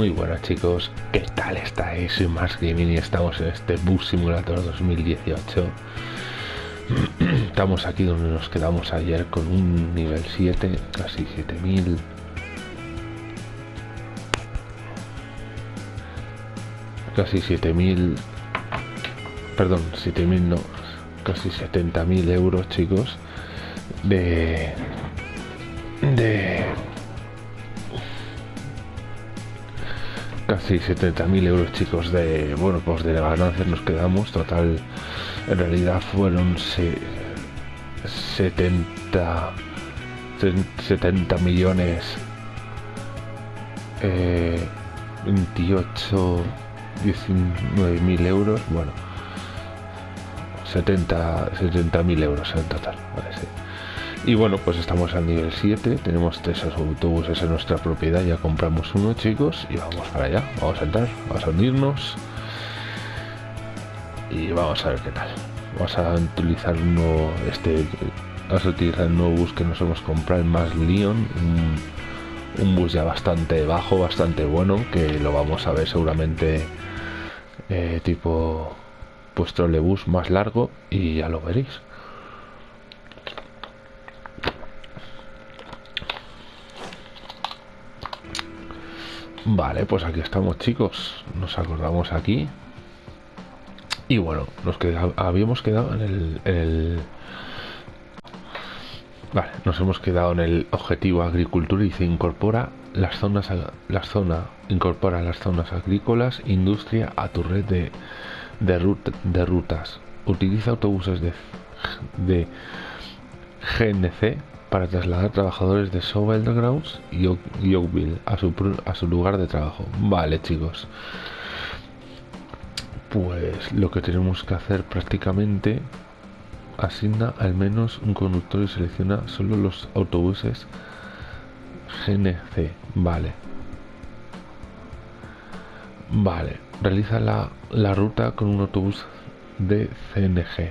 Muy buenas chicos, ¿qué tal estáis? Soy Mars Gaming y estamos en este Bus Simulator 2018 Estamos aquí donde nos quedamos ayer con un nivel 7, casi 7000 Casi 7000 Perdón, 7000 no Casi 70.000 euros chicos De De casi 70.000 euros chicos de bueno pues de ganancias nos quedamos total en realidad fueron 70 70 millones 28 19 mil euros bueno 70 70 mil euros en total vale, sí. Y bueno, pues estamos al nivel 7, tenemos tres autobuses en nuestra propiedad, ya compramos uno chicos y vamos para allá, vamos a entrar, vamos a unirnos y vamos a ver qué tal. Vamos a utilizar uno, este, vamos a utilizar el nuevo bus que nos hemos comprado, el más Leon, un, bus ya bastante bajo, bastante bueno, que lo vamos a ver seguramente eh, tipo pues trolebús más largo y ya lo veréis. Vale, pues aquí estamos chicos. Nos acordamos aquí. Y bueno, nos habíamos quedado en el, Vale, nos hemos quedado en el objetivo agricultura y se incorpora las zonas, las zonas, incorpora las zonas agrícolas, industria a tu red de, de, de rutas. Utiliza autobuses de, de GNC para trasladar trabajadores de Sovel Grounds y Oakville a su, lugar de trabajo. Vale, chicos. Pues lo que tenemos que hacer prácticamente asigna al menos un conductor y selecciona solo los autobuses GNC. Vale. Vale. Realiza la ruta con un autobús de CNG.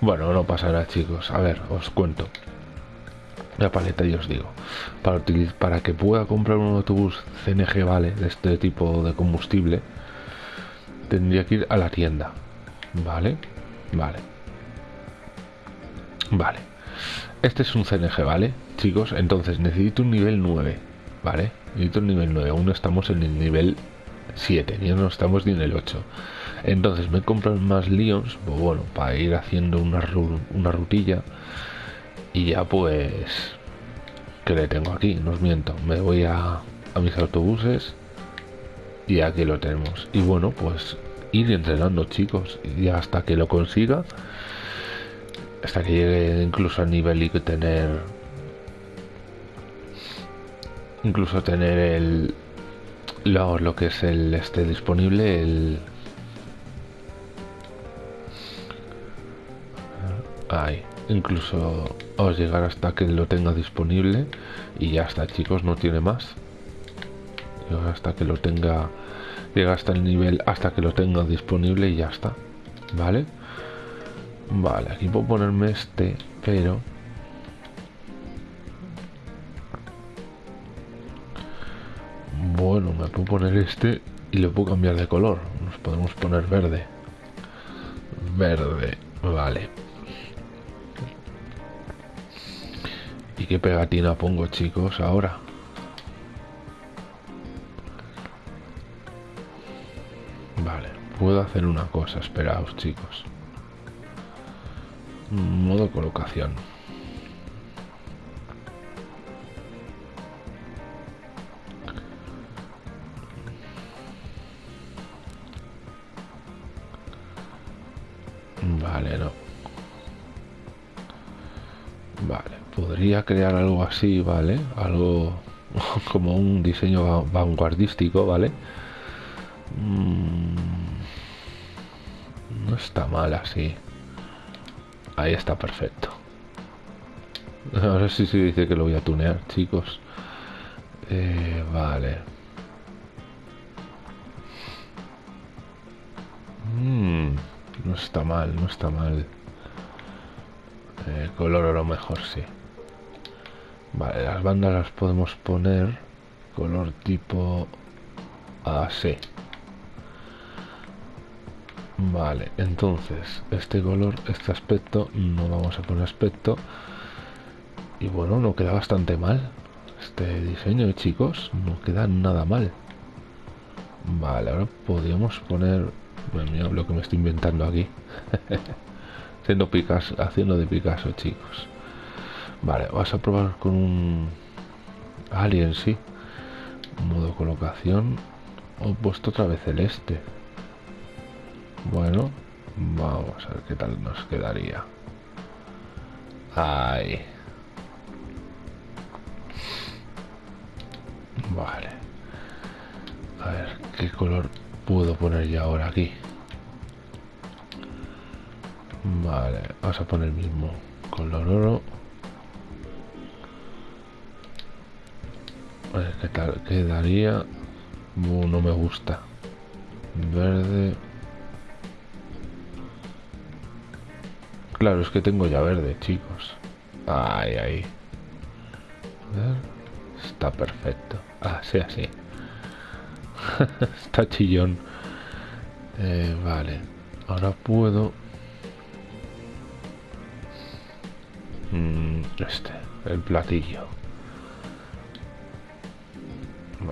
Bueno, no pasará chicos. A ver, os cuento la paleta y os digo. Para utilizar para que pueda comprar un autobús CNG vale de este tipo de combustible tendría que ir a la tienda. Vale vale. Vale. Este es un CNG vale chicos. Entonces necesito un nivel 9 vale necesito un nivel 9 aún estamos en el nivel 7 ni no estamos ni en el 8 entonces me compro más Lions pues bueno para ir haciendo una, una rutilla y ya pues que le tengo aquí no os miento. Me voy a, a mis autobuses y aquí lo tenemos. Y bueno pues ir entrenando chicos. Y hasta que lo consiga hasta que llegue incluso a nivel y tener incluso tener el lo, lo que es el este disponible el ahí incluso os llegar hasta que lo tenga disponible. Y ya está chicos no tiene más. Hasta que lo tenga llega hasta el nivel hasta que lo tenga disponible y ya está. Vale vale aquí puedo ponerme este pero bueno me puedo poner este y lo puedo cambiar de color. Nos podemos poner verde. Verde vale ¿Y qué pegatina pongo, chicos, ahora? Vale, puedo hacer una cosa, esperaos, chicos. Modo colocación. Crear algo así, ¿vale? Algo como un diseño vanguardístico, ¿vale? Mm, no está mal así. Ahí está perfecto. Ahora sí se dice que lo voy a tunear, chicos. Eh, vale. Mm, no está mal, no está mal. Eh, color a lo mejor sí. Vale, las bandas las podemos poner color tipo así vale entonces este color este aspecto no vamos a poner aspecto. Y bueno no queda bastante mal. Este diseño chicos no queda nada mal. Vale ahora podríamos poner bueno, lo que me estoy inventando aquí. Haciendo Picasso haciendo de Picasso chicos vale vas a probar con un alien sí. Modo colocación. He puesto otra vez el este. Bueno vamos a ver qué tal nos quedaría. Ahí. Vale. A ver qué color puedo poner ya ahora aquí vale vamos a poner el mismo color oro ver qué tal quedaría no me gusta. Verde. Claro es que tengo ya verde chicos. Ahí ahí está perfecto. Así así. Está chillón. Eh, vale. Ahora puedo. Mm, este el platillo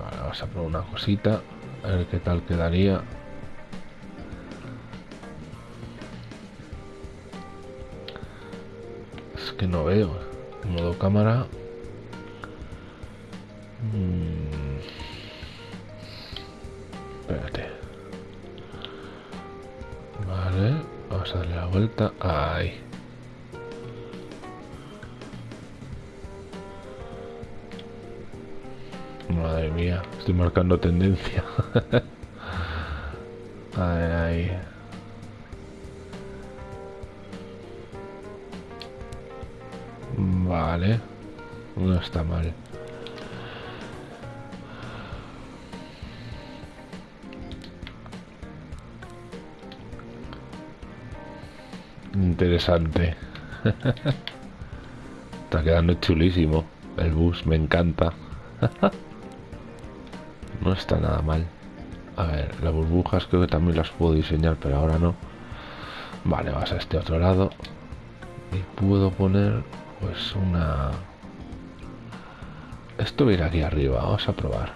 vamos a probar una cosita a ver qué tal quedaría. Es que no veo modo cámara. Mm. espérate. Vale vamos a darle la vuelta. Ahí mía, estoy marcando tendencia. ay. Vale. No está mal. Interesante. está quedando chulísimo. El bus me encanta. No está nada mal. A ver, las burbujas creo que también las puedo diseñar, pero ahora no. Vale, vas a este otro lado. Y puedo poner, pues, una... Esto viene aquí arriba. Vamos a probar.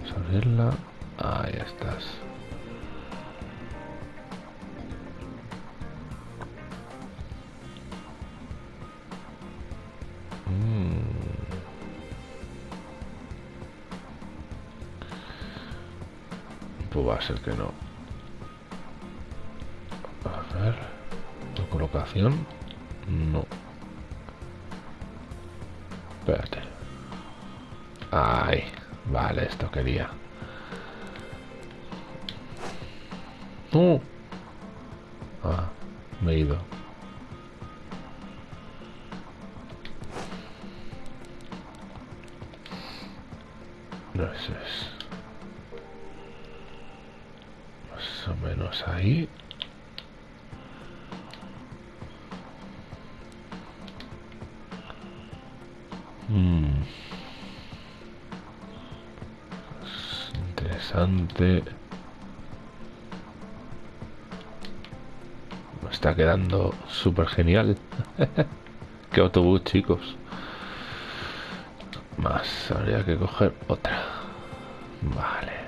Vamos a abrirla. Ahí estás. Pues va a ser que no. A ver la colocación no. Espérate. Ay vale esto quería. No ah me he ido. No eso. es menos ahí. Mm. interesante. Me está quedando súper genial. Qué autobús chicos. Más habría que coger otra. Vale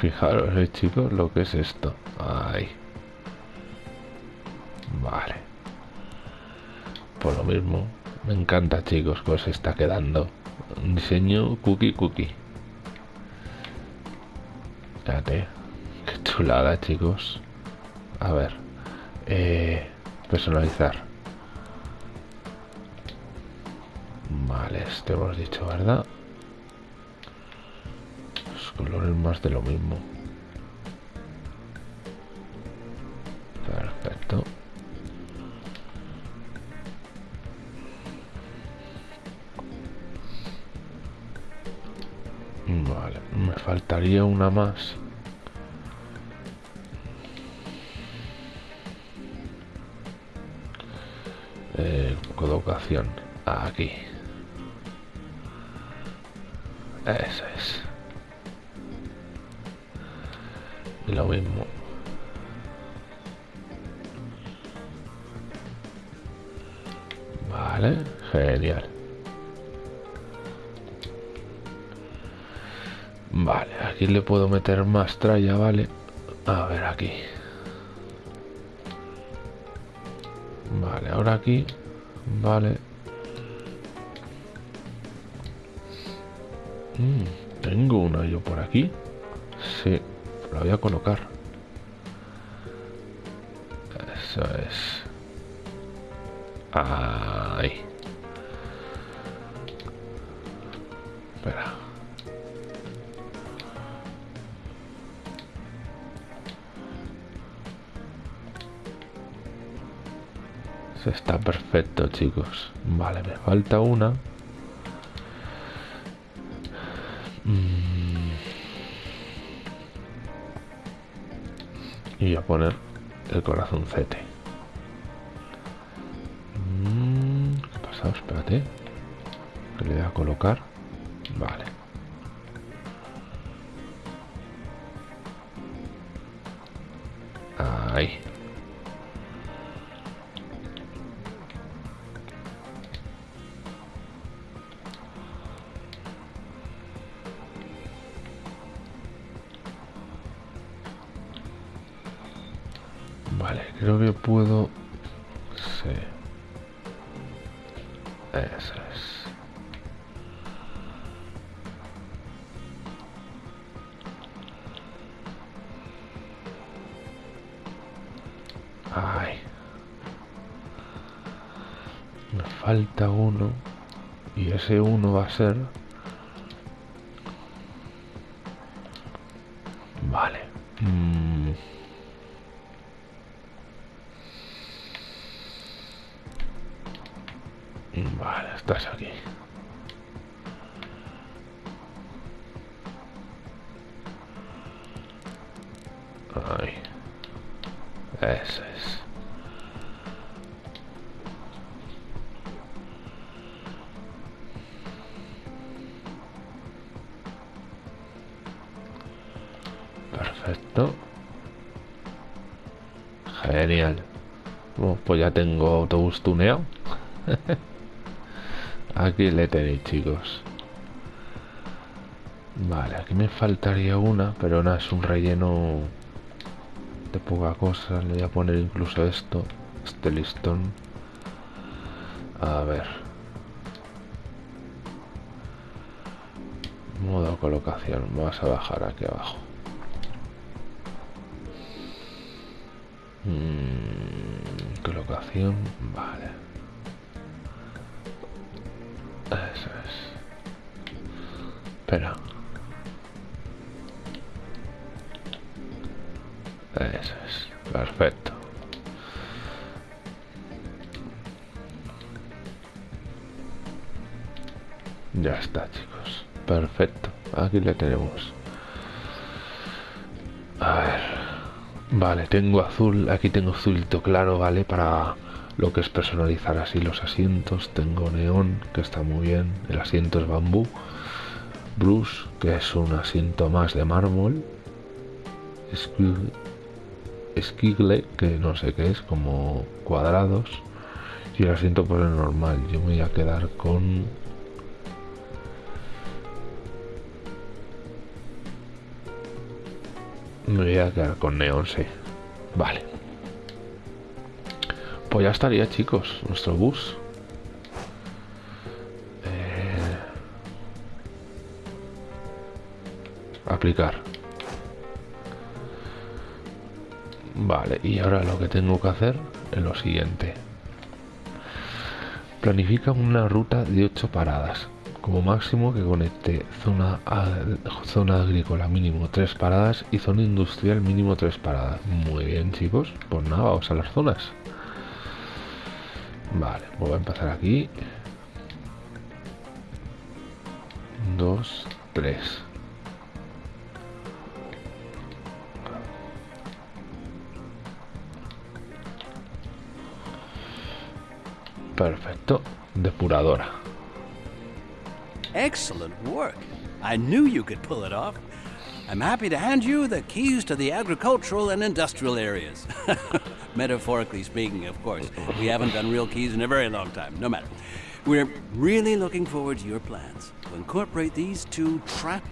Fijaros, eh, chicos, lo que es esto. Ahí. Vale. Por lo mismo, me encanta, chicos, pues se está quedando. Diseño cookie cookie. Fíjate. Qué chulada, chicos. A ver. Eh, personalizar. Vale, este hemos dicho, ¿verdad? Colores más de lo mismo. Perfecto. Vale me faltaría una más. Eh, colocación aquí. Es. Lo mismo. Vale, genial. Vale, aquí le puedo meter más tralla, vale. A ver aquí. Vale, ahora aquí. Vale. Mm, tengo una yo por aquí. Sí, la voy a colocar. Eso es. Ahí. Espera. Está perfecto, chicos. Vale, me falta una. Y a poner el corazoncete. Mm, ¿Qué ha pasado? Espérate. Le voy a colocar. Vale. Ahí. Creo que puedo... Sí. Eso es. Ay. Me falta uno. Y ese uno va a ser... Perfecto. Genial. Bueno, pues ya tengo autobús tuneado. Aquí le tenéis, chicos. Vale, aquí me faltaría una, pero nada, es un relleno poca cosa. Le voy a poner incluso esto, este listón. A ver. Modo colocación. Vamos a bajar aquí abajo. Mm, colocación, vale. Aquí le tenemos. A ver. Vale, tengo azul. Aquí tengo azulito claro, ¿vale? Para lo que es personalizar así los asientos. Tengo neón, que está muy bien. El asiento es bambú. Bruce, que es un asiento más de mármol. Esquigle, que no sé qué es, como cuadrados. Y el asiento por el normal. Yo me voy a quedar con... Me voy a quedar con neón, sí. Vale. Pues ya estaría, chicos, nuestro bus. Eh, aplicar. Vale, y ahora lo que tengo que hacer es lo siguiente. Planifica una ruta de 8 paradas. Como máximo que conecte zona, zona agrícola mínimo 3 paradas y zona industrial mínimo 3 paradas. Muy bien chicos, pues nada, vamos a las zonas. Vale, voy a empezar aquí. 2, 3. Perfecto. Depuradora. Excellent work. I knew you could pull it off. I'm happy to hand you the keys to the agricultural and industrial areas. Metaphorically speaking, of course. We haven't done real keys in a very long time. No matter. We're really looking forward to your plans to incorporate these two trap.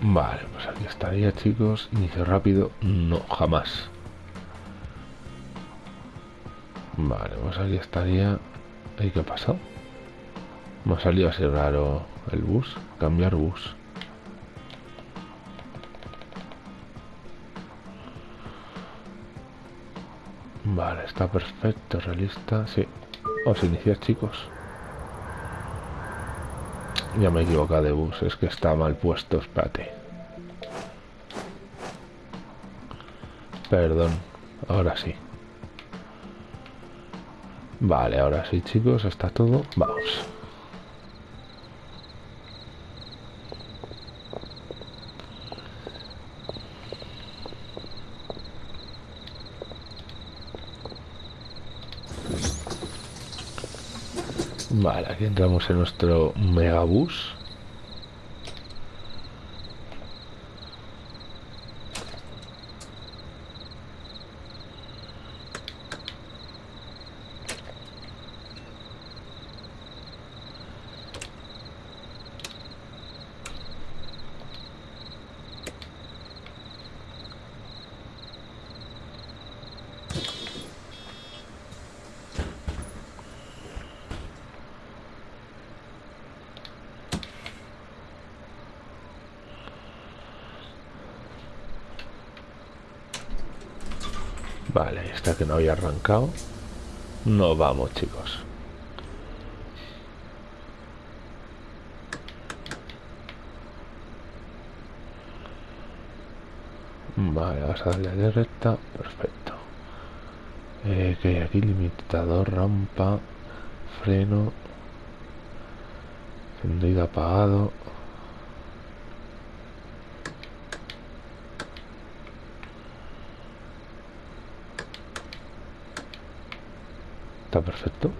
Vale, pues aquí estaría, chicos. Inicio rápido. No, jamás. Vale, pues aquí estaría. ¿Y qué ha pasado? Me ha salido así raro el bus. Cambiar bus. Vale, está perfecto, realista. Sí. Os iniciar, chicos. Ya me he de bus, es que está mal puesto, espérate. Perdón, ahora sí. Vale, ahora sí, chicos, está todo. Vamos. Vale, aquí entramos en nuestro megabús. Que no había arrancado. No vamos, chicos. Vale, vas a darle de recta. Perfecto. Eh, que hay aquí limitador, rampa, freno, encendido apagado. Perfecto.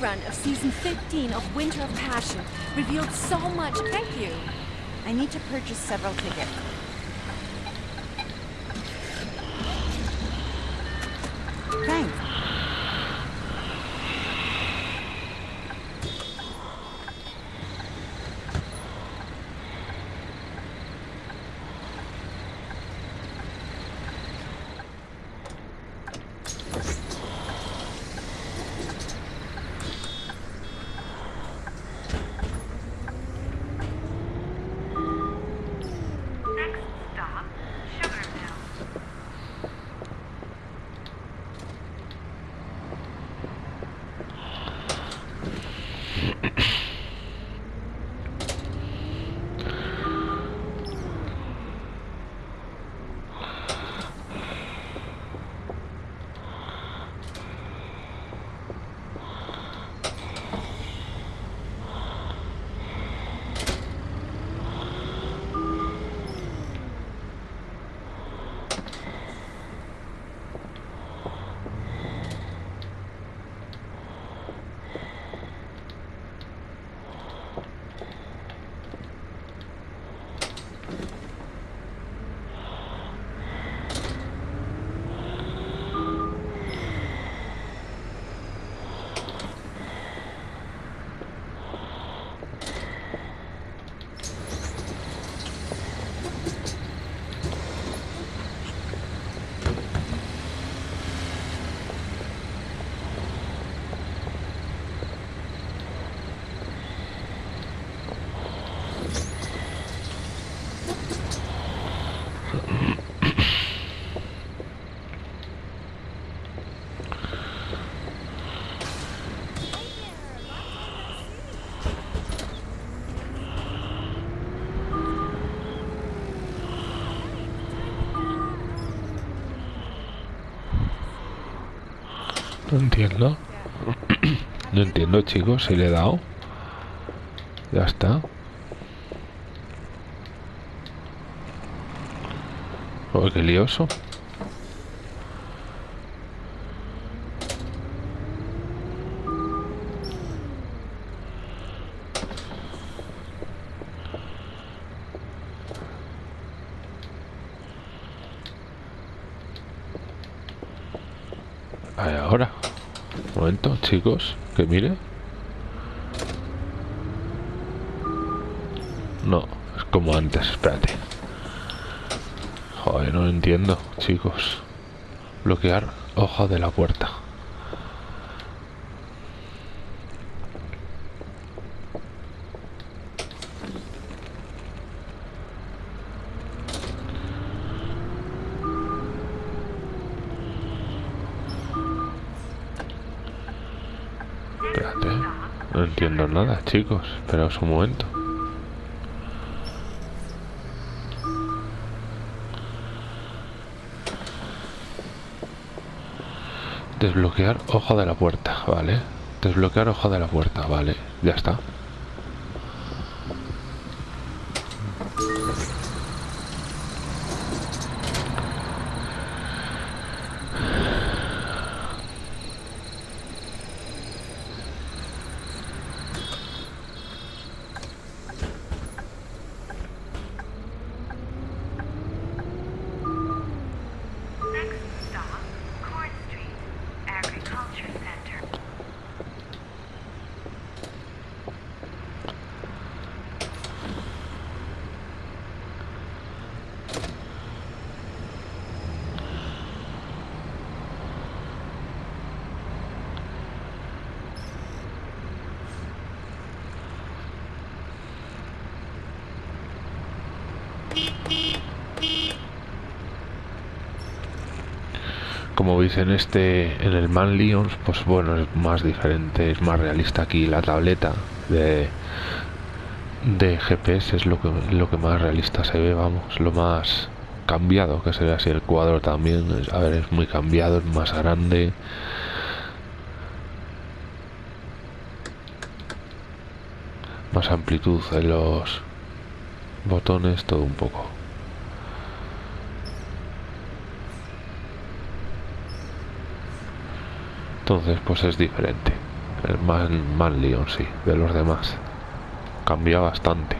Rerun of season 15 of Winter of Passion revealed so much. Thank you. I need to purchase several tickets. No entiendo. No entiendo, chicos, si le he dado. Ya está. Oh, lioso. Ahí, ahora. Un momento, chicos, que mire. No, es como antes, espérate. Joder, no lo entiendo, chicos. Bloquear hoja de la puerta. Espérate. No entiendo nada, chicos. Esperaos un momento. Desbloquear hoja de la puerta, vale. Desbloquear hoja de la puerta, vale. Ya está. En este, en el Man Lions, pues bueno, es más diferente, es más realista aquí la tableta de de GPS es lo que lo que más realista se ve, vamos, lo más cambiado que se ve así el cuadro también, a ver, es muy cambiado, es más grande. Más amplitud en los botones, todo un poco. Entonces, pues es diferente. El más, más Leon, sí, de los demás. Cambia bastante.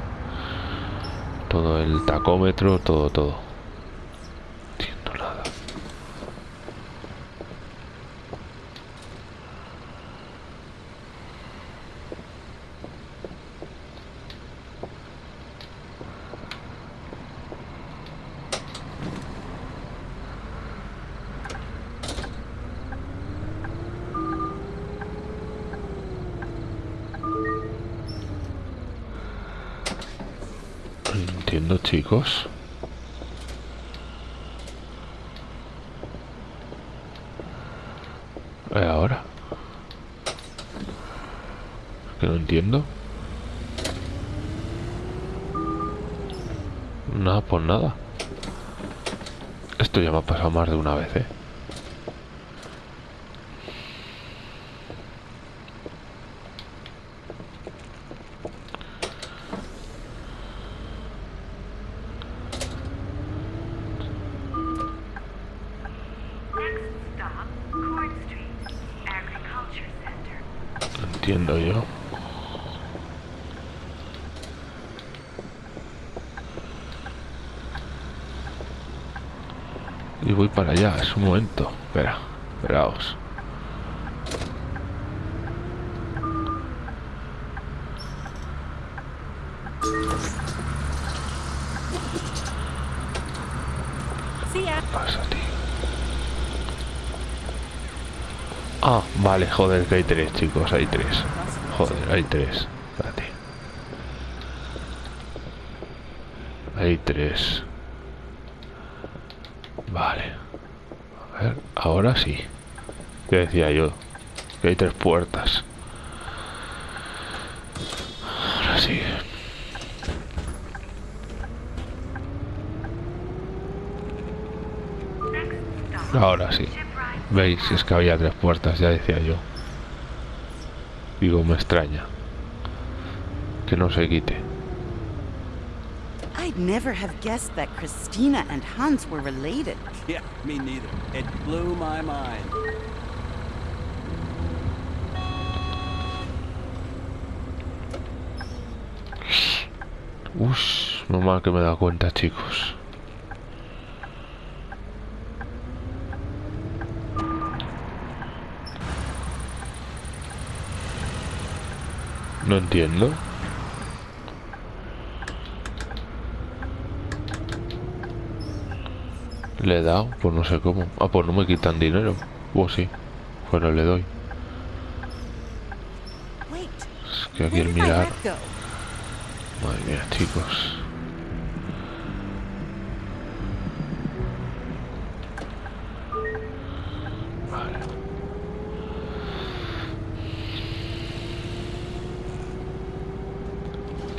Todo el tacómetro, todo, todo. No entiendo nada. No entiendo, chicos. ¿Y ahora? Que no entiendo. Nada, pues nada. Esto ya me ha pasado más de una vez, ¿eh? No entiendo yo. Y voy para allá, es un momento. Espera, esperaos. See ya. pasa, tío? Ah, vale, joder, que hay tres, chicos, hay tres. Joder, hay tres. Espérate. Hay tres. Vale. A ver, ahora sí. ¿Qué decía yo? Que hay tres puertas. Ahora sí. Next stop, Ahora sí. Shipwright ¿Veis? Es que había tres puertas, ya decía yo. Digo, me extraña. Que no se quite. I'd never have guessed that Christina and Hans were related. Yeah, me neither. It blew my mind. Uff, no mal que me he dado cuenta, chicos. No entiendo. Le he dado, pues no sé cómo. Ah, pues no me quitan dinero. Pues sí. Bueno, le doy. Es que aquí el mirar. Madre mía, chicos.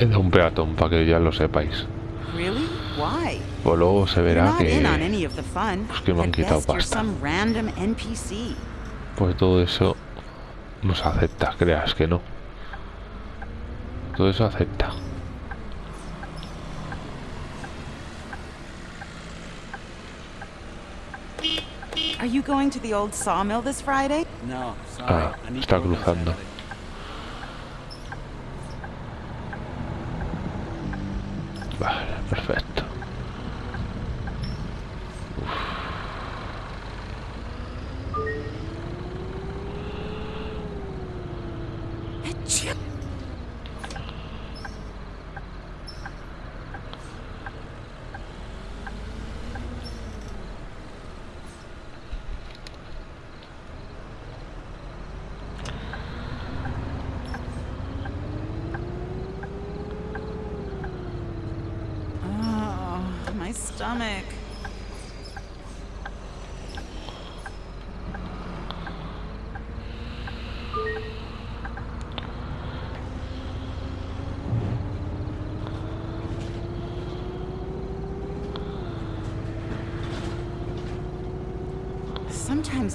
He dado un peatón para que ya lo sepáis. Really? Why? Pues luego se verá que pues que me han quitado pasta. pues todo eso no se acepta, creas que no. Todo eso acepta. Are you going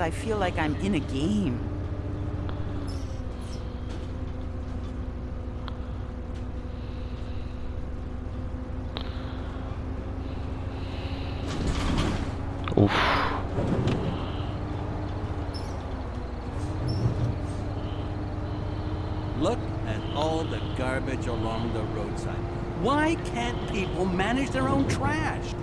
I feel like I'm in a game. Oof. Look at all the garbage along the roadside. Why can't people manage their own trash?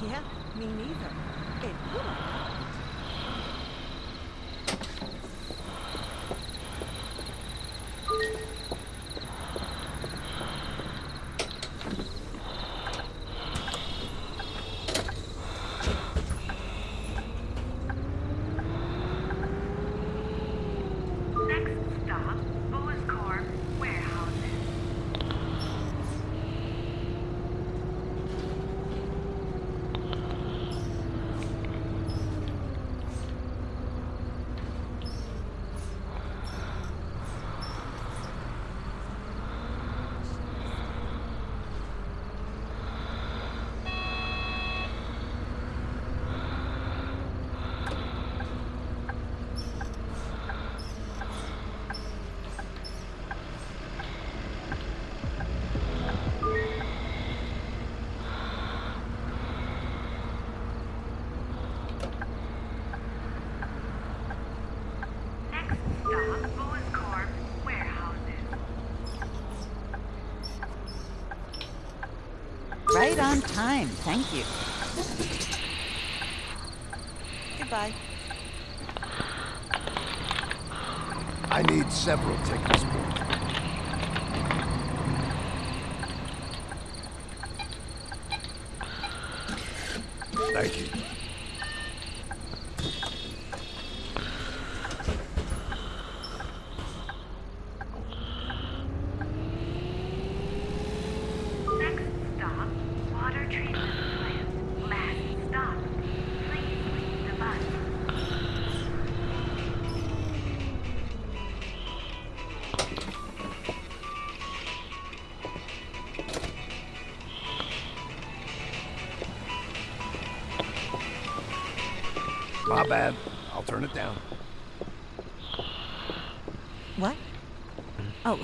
Yeah, me neither. It Right on time, thank you. Goodbye. I need several tickets, please. Thank you.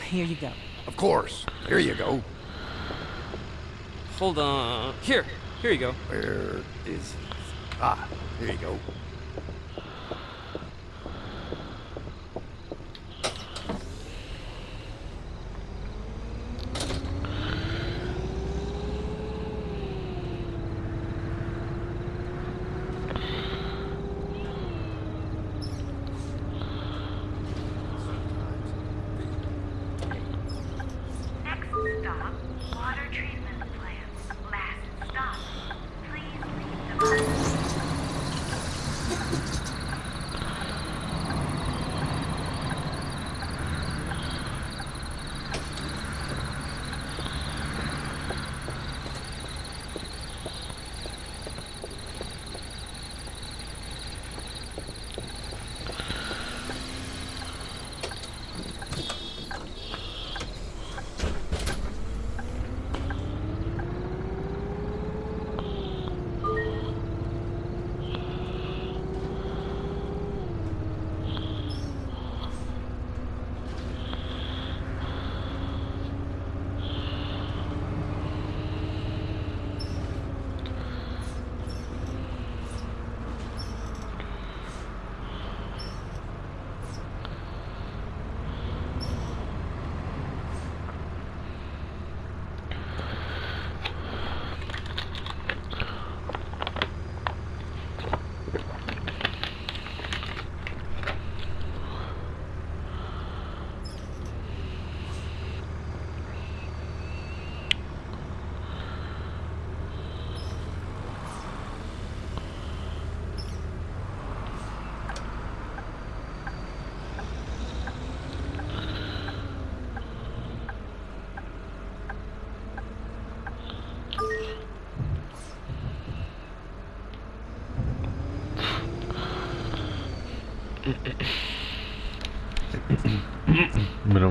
Here you go. Of course. Here you go. Hold on. Here. Here you go. Where is... Ah, here you go.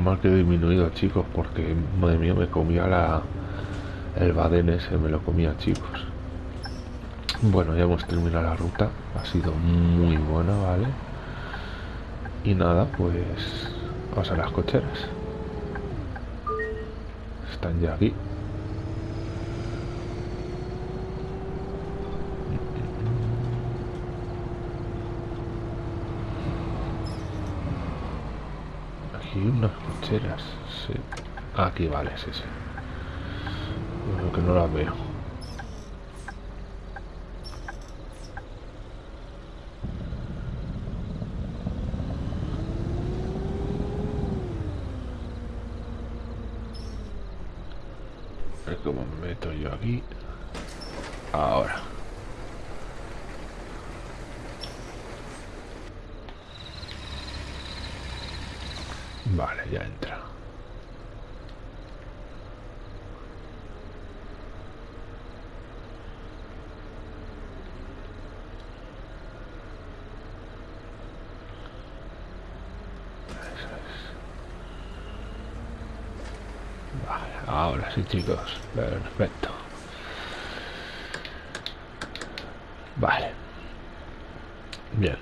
Mal que he disminuido, chicos, porque madre mía me comía la el Baden ese, me lo comía, chicos. Bueno, ya hemos terminado la ruta, ha sido muy buena, ¿vale? Y nada, pues vamos a las cocheras. Están ya aquí. Sí. Aquí vale, sí, sí. Bueno, que no las veo. A ver cómo me meto yo aquí. Ahora. Vale, ya entra. Ahora sí chicos, perfecto. Vale. Bien.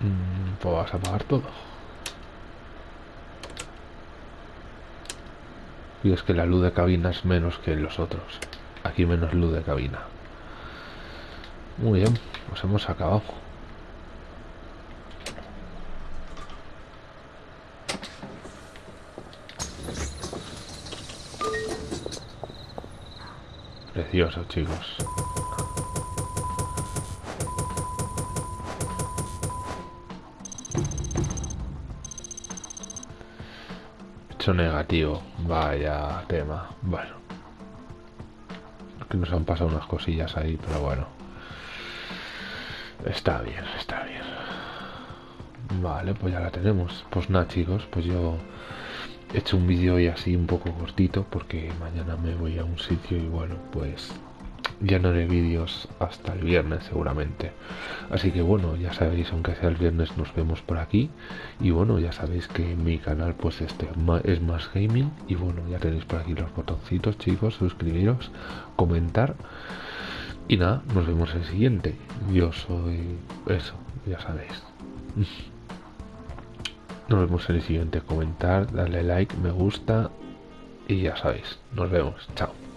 Mm, Pues vas a apagar todo. Y es que la luz de cabina es menos que los otros. Aquí menos luz de cabina. Muy bien, pues hemos acabado. Precioso, chicos. Hecho negativo. Vaya tema. Bueno. Que nos han pasado unas cosillas ahí, pero bueno. Está bien, está bien. Vale, pues ya la tenemos. Pues nada, chicos, pues yo he hecho un vídeo hoy así un poco cortito porque mañana me voy a un sitio y bueno, pues ya no haré vídeos hasta el viernes seguramente. Así que bueno, ya sabéis, aunque sea el viernes nos vemos por aquí. Y bueno, ya sabéis que mi canal pues este es más gaming. Y bueno, ya tenéis por aquí los botoncitos chicos, suscribiros, comentar. Y nada, nos vemos en el siguiente. Yo soy eso, ya sabéis. Nos vemos en el siguiente. Comentar, darle like, me gusta. Y ya sabéis. Nos vemos. Chao.